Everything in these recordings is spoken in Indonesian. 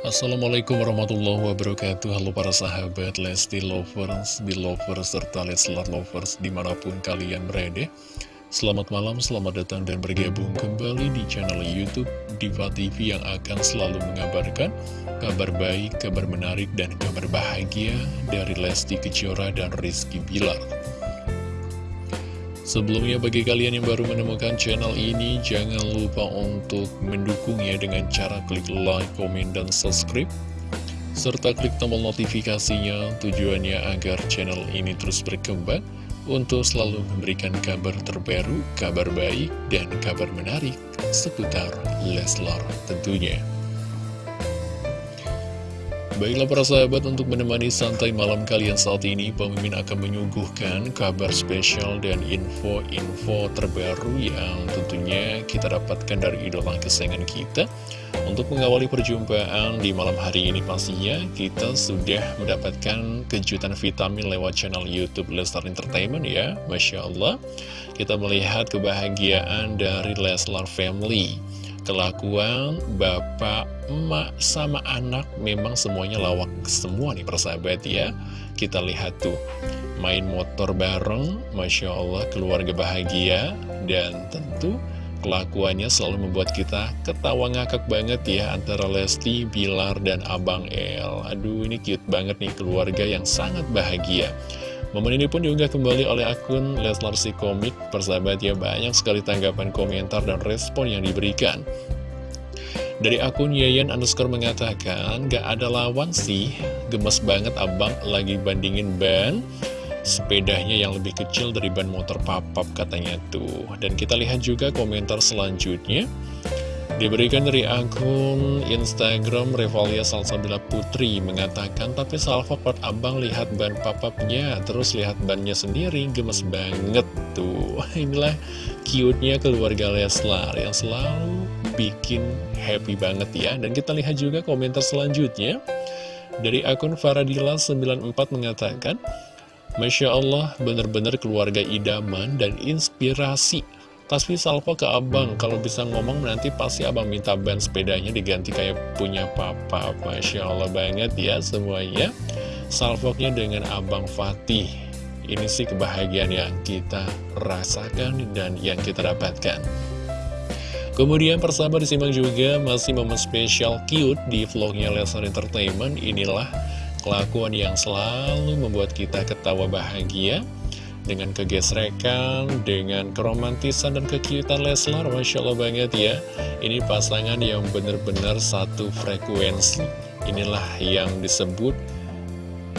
Assalamualaikum warahmatullahi wabarakatuh. Halo para sahabat Lesti Lovers, Belovers, serta Leslar Lovers di mana pun kalian berada. Selamat malam, selamat datang dan bergabung kembali di channel Youtube Diva TV yang akan selalu mengabarkan kabar baik, kabar menarik, dan kabar bahagia dari Lesti Kejora dan Rizky Bilar Sebelumnya bagi kalian yang baru menemukan channel ini, jangan lupa untuk mendukungnya dengan cara klik like, komen, dan subscribe. Serta klik tombol notifikasinya tujuannya agar channel ini terus berkembang untuk selalu memberikan kabar terbaru, kabar baik, dan kabar menarik seputar Leslar tentunya. Baiklah para sahabat untuk menemani santai malam kalian saat ini Pemimpin akan menyuguhkan kabar spesial dan info-info terbaru yang tentunya kita dapatkan dari idola kesayangan kita. Untuk mengawali perjumpaan di malam hari ini pastinya kita sudah mendapatkan kejutan vitamin lewat channel Youtube Leslar Entertainment ya Masya Allah. Kita melihat kebahagiaan dari Leslar Family kelakuan bapak, emak, sama anak memang semuanya lawak semua nih persahabat ya. Kita lihat tuh main motor bareng Masya Allah keluarga bahagia. Dan tentu kelakuannya selalu membuat kita ketawa ngakak banget ya antara Lesti, Bilar, dan Abang El. Aduh ini cute banget nih keluarga yang sangat bahagia Momen ini pun diunggah kembali oleh akun Leslar Si Komik. Persahabat ya banyak sekali tanggapan komentar dan respon yang diberikan. Dari akun Yayan underscore mengatakan, gak ada lawan sih, gemes banget abang lagi bandingin ban sepedanya yang lebih kecil dari ban motor papap katanya tuh. Dan kita lihat juga komentar selanjutnya. Diberikan dari akun Instagram Revalia Salsabila Putri mengatakan tapi salva part abang lihat ban papapnya terus lihat bannya sendiri gemes banget tuh. Inilah cute-nya keluarga Leslar yang selalu bikin happy banget ya. Dan kita lihat juga komentar selanjutnya. Dari akun Faradila94 mengatakan Masya Allah benar-benar keluarga idaman dan inspirasi Tasfi salvo ke abang, kalau bisa ngomong nanti pasti abang minta ban sepedanya diganti kayak punya papa. Masya Allah banget ya semuanya. Salvoknya dengan abang Fatih. Ini sih kebahagiaan yang kita rasakan dan yang kita dapatkan. Kemudian persahabat disimak juga masih momen spesial cute di vlognya Lesnar Entertainment. Inilah kelakuan yang selalu membuat kita ketawa bahagia dengan kegesrekan, dengan keromantisan dan kekiutan Leslar, Masya Allah banget ya. Ini pasangan yang benar-benar satu frekuensi. Inilah yang disebut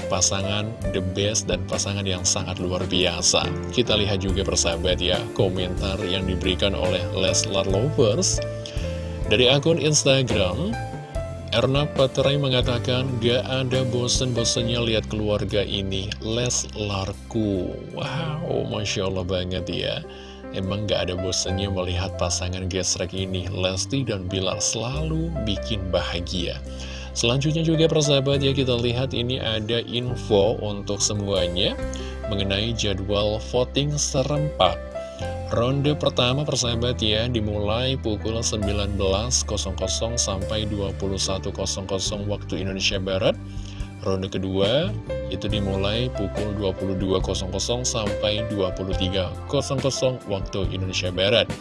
pasangan the best dan pasangan yang sangat luar biasa. Kita lihat juga persahabat ya, komentar yang diberikan oleh Leslar Lovers. Dari akun Instagram, Erna Paterai mengatakan, gak ada bosen-bosennya lihat keluarga ini, Les Larku. Wow, Masya Allah banget ya. Emang gak ada bosennya melihat pasangan gesrek ini, Lesti dan Bilar selalu bikin bahagia. Selanjutnya juga persahabat ya kita lihat ini ada info untuk semuanya mengenai jadwal voting serempak Ronde pertama persahabat ya dimulai pukul 19.00 sampai 21.00 waktu Indonesia Barat. Ronde kedua itu dimulai pukul 22.00 sampai 23.00 waktu Indonesia Barat.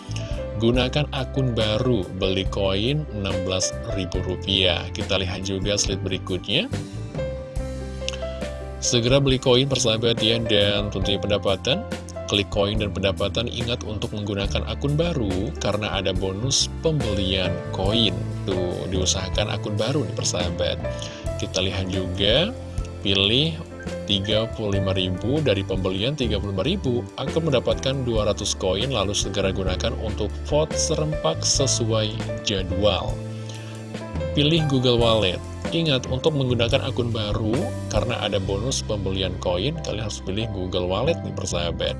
Gunakan akun baru beli koin Rp16.000. Kita lihat juga slide berikutnya. Segera beli koin persahabat ya dan tentunya pendapatan klik koin dan pendapatan ingat untuk menggunakan akun baru karena ada bonus pembelian koin. Tuh diusahakan akun baru nih persahabat. Kita lihat juga pilih 35.000 dari pembelian 35.000 akan mendapatkan 200 koin lalu segera gunakan untuk vote serempak sesuai jadwal. Pilih Google Wallet Ingat, untuk menggunakan akun baru, karena ada bonus pembelian koin, kalian harus pilih Google Wallet nih persahabat.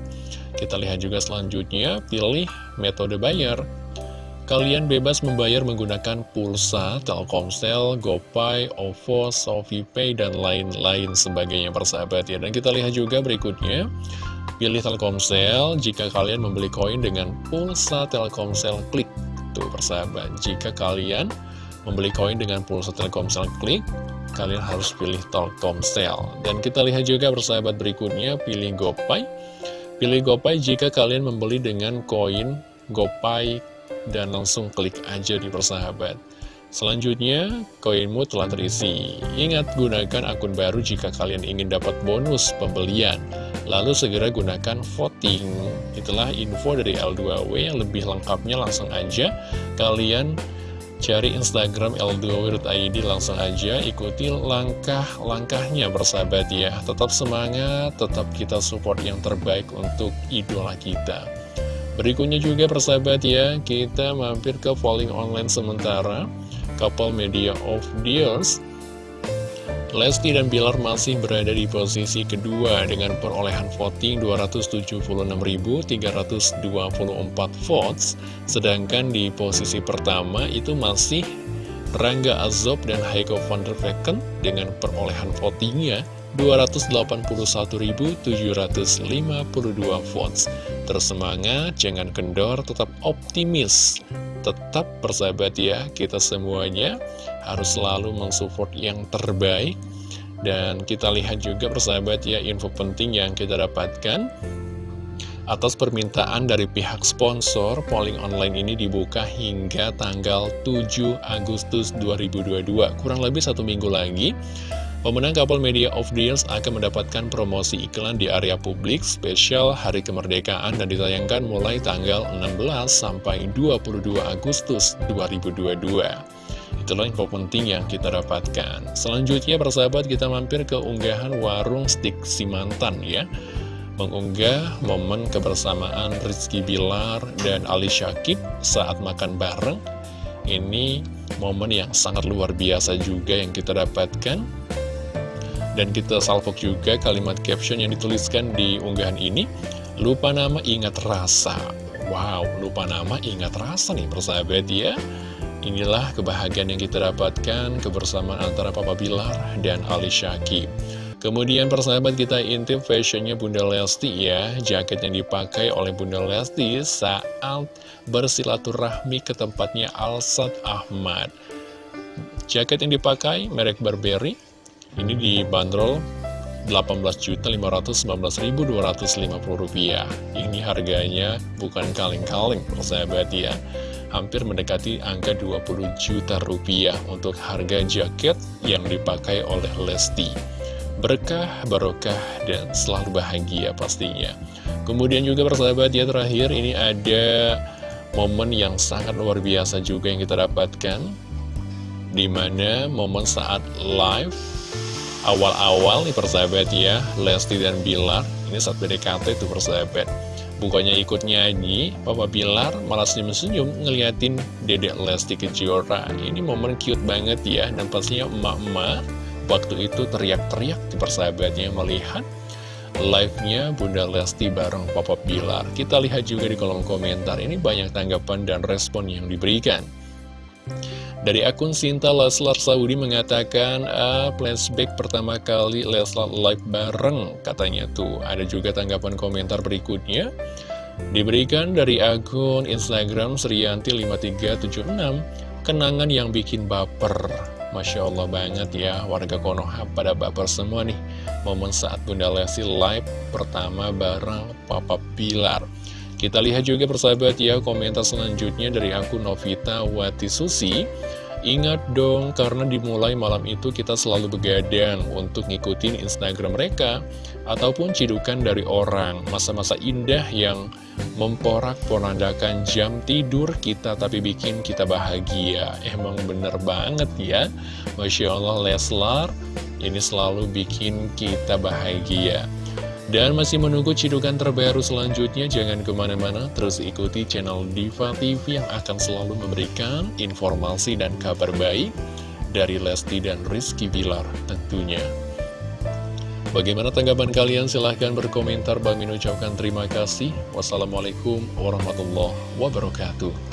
Kita lihat juga selanjutnya, pilih metode bayar. Kalian bebas membayar menggunakan pulsa, Telkomsel, GoPay, OVO, SofiPay, dan lain-lain sebagainya persahabat ya. Dan kita lihat juga berikutnya, pilih Telkomsel jika kalian membeli koin dengan pulsa Telkomsel klik. Tuh persahabat, jika kalian membeli koin dengan pulsa Telkomsel klik, kalian harus pilih Telkomsel. Dan kita lihat juga persahabat berikutnya, pilih GoPay. Pilih GoPay jika kalian membeli dengan koin GoPay dan langsung klik aja di persahabat. Selanjutnya, koinmu telah terisi. Ingat, gunakan akun baru jika kalian ingin dapat bonus pembelian. Lalu segera gunakan voting. Itulah info dari L2W yang lebih lengkapnya langsung aja kalian cari Instagram L2W.id langsung aja ikuti langkah-langkahnya bersahabat ya. Tetap semangat, tetap kita support yang terbaik untuk idola kita. Berikutnya juga persahabat ya, kita mampir ke polling online sementara couple media of the years Lesti dan Bilar masih berada di posisi kedua dengan perolehan voting 276.324 votes sedangkan di posisi pertama itu masih Rangga Azob dan Heiko van der Vecken dengan perolehan votingnya 281.752 votes. Tersemangat, jangan kendor, tetap optimis. Tetap bersahabat ya, kita semuanya harus selalu mensupport yang terbaik. Dan kita lihat juga persahabat ya, info penting yang kita dapatkan. Atas permintaan dari pihak sponsor, polling online ini dibuka hingga tanggal 7 Agustus 2022. Kurang lebih satu minggu lagi. Pemenang Couple Media of the akan mendapatkan promosi iklan di area publik spesial Hari Kemerdekaan dan ditayangkan mulai tanggal 16 sampai 22 Agustus 2022. Itulah info penting yang kita dapatkan. Selanjutnya persahabat kita mampir ke unggahan warung stik Simantan ya. Mengunggah momen kebersamaan Rizky Bilar dan Ali Syakib saat makan bareng. Ini momen yang sangat luar biasa juga yang kita dapatkan dan kita salvok juga kalimat caption yang dituliskan di unggahan ini. Lupa nama ingat rasa. Wow, lupa nama ingat rasa nih persahabat ya. Inilah kebahagiaan yang kita dapatkan kebersamaan antara Papa Bilar dan Ali Syakib Kemudian persahabat kita intip fashionnya Bunda Lesti ya. Jaket yang dipakai oleh Bunda Lesti saat bersilaturahmi ke tempatnya Alsat Ahmad. Jaket yang dipakai merek Burberry ini dibanderol Rp18.519.250 Ini harganya bukan kaleng-kaleng persahabat ya Hampir mendekati angka 20 juta rupiah untuk harga jaket yang dipakai oleh Lesti. Berkah, barokah, dan selalu bahagia pastinya. Kemudian juga persahabat ya terakhir ini ada momen yang sangat luar biasa juga yang kita dapatkan Di mana momen saat live awal-awal nih persahabat ya Lesti dan Bilar ini saat PDKT tuh persahabat. Bukannya ikut nyanyi Papa Bilar malah senyum-senyum ngeliatin dedek Lesti Kejora. Ini momen cute banget ya dan pastinya emak-emak waktu itu teriak-teriak di persahabatnya melihat live-nya Bunda Lesti bareng Papa Bilar. Kita lihat juga di kolom komentar ini banyak tanggapan dan respon yang diberikan dari akun Sinta Leslar Saudi mengatakan, ah, flashback pertama kali Leslar live bareng, katanya tuh. Ada juga tanggapan komentar berikutnya. Diberikan dari akun Instagram Srianti5376, kenangan yang bikin baper. Masya Allah banget ya, warga Konoha pada baper semua nih. Momen saat Bunda Lesti live pertama bareng Papa Pilar. Kita lihat juga persahabat ya komentar selanjutnya dari akun Novita Wati Susi Ingat dong, karena dimulai malam itu kita selalu begadang untuk ngikutin Instagram mereka Ataupun cidukan dari orang. Masa-masa indah yang memporak-porandakan jam tidur kita Tapi bikin kita bahagia. Emang bener banget ya. Masya Allah Leslar Ini selalu bikin kita bahagia dan masih menunggu cidukan terbaru selanjutnya, jangan ke mana-mana, terus ikuti channel Diva TV yang akan selalu memberikan informasi dan kabar baik dari Lesti dan Rizky Bilar tentunya. Bagaimana tanggapan kalian? Silahkan berkomentar. Bang Min ucapkan terima kasih. Wassalamualaikum warahmatullahi wabarakatuh.